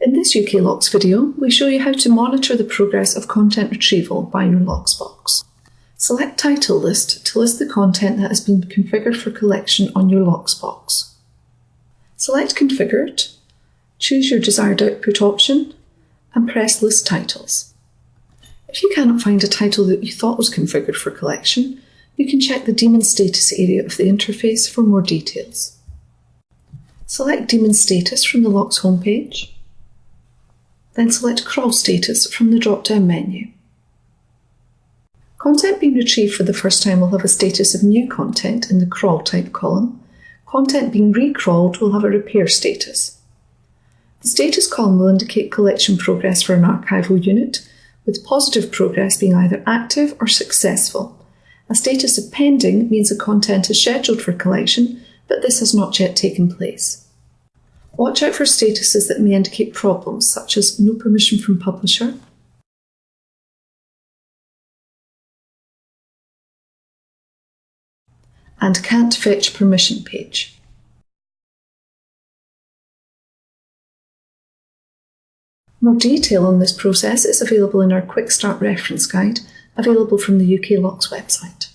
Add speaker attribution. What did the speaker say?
Speaker 1: In this UK LOCKSS video, we show you how to monitor the progress of content retrieval by your LOCKSS box. Select Title List to list the content that has been configured for collection on your LOCKSS box. Select Configured, choose your desired output option, and press List Titles. If you cannot find a title that you thought was configured for collection, you can check the daemon status area of the interface for more details. Select daemon status from the LOCKSS homepage, then select crawl status from the drop-down menu. Content being retrieved for the first time will have a status of new content in the crawl type column. Content being recrawled will have a repair status. The status column will indicate collection progress for an archival unit, with positive progress being either active or successful. A status of pending means the content is scheduled for collection, but this has not yet taken place. Watch out for statuses that may indicate problems, such as no permission from publisher, and can't fetch permission page. More detail on this process is available in our Quick Start reference guide, available from the UK LOCKSS website.